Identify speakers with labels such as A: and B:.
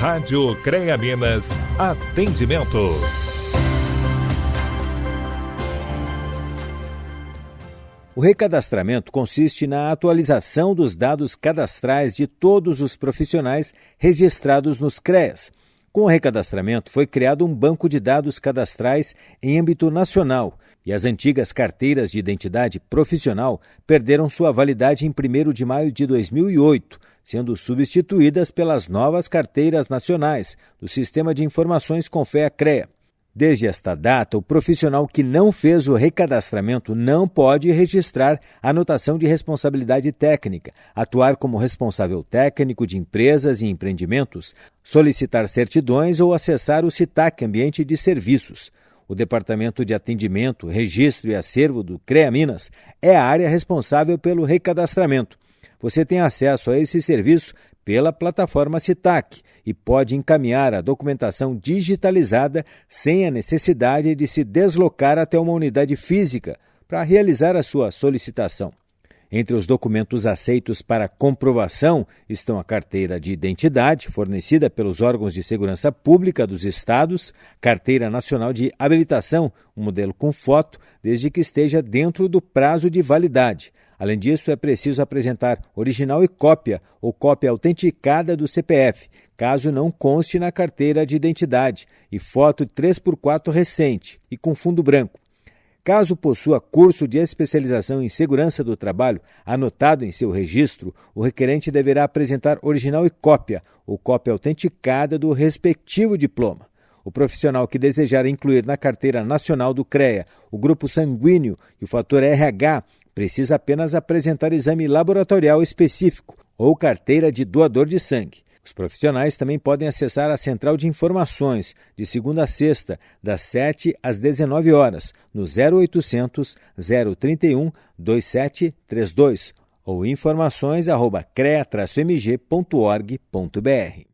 A: Rádio CREA Minas, atendimento.
B: O recadastramento consiste na atualização dos dados cadastrais de todos os profissionais registrados nos CREAS. Com o recadastramento, foi criado um banco de dados cadastrais em âmbito nacional e as antigas carteiras de identidade profissional perderam sua validade em 1 de maio de 2008, sendo substituídas pelas novas carteiras nacionais do Sistema de Informações Confea-CREA. Desde esta data, o profissional que não fez o recadastramento não pode registrar anotação de responsabilidade técnica, atuar como responsável técnico de empresas e empreendimentos, solicitar certidões ou acessar o CITAC Ambiente de Serviços. O Departamento de Atendimento, Registro e Acervo do CREA Minas é a área responsável pelo recadastramento. Você tem acesso a esse serviço pela plataforma Citac e pode encaminhar a documentação digitalizada sem a necessidade de se deslocar até uma unidade física para realizar a sua solicitação. Entre os documentos aceitos para comprovação estão a carteira de identidade, fornecida pelos órgãos de segurança pública dos estados, carteira nacional de habilitação, um modelo com foto, desde que esteja dentro do prazo de validade. Além disso, é preciso apresentar original e cópia ou cópia autenticada do CPF, caso não conste na carteira de identidade, e foto 3x4 recente e com fundo branco. Caso possua curso de especialização em segurança do trabalho anotado em seu registro, o requerente deverá apresentar original e cópia, ou cópia autenticada do respectivo diploma. O profissional que desejar incluir na carteira nacional do CREA o grupo sanguíneo e o fator RH precisa apenas apresentar exame laboratorial específico ou carteira de doador de sangue. Os profissionais também podem acessar a Central de Informações de segunda a sexta, das 7 às 19 horas, no 0800 031 2732 ou informações@crea-mg.org.br.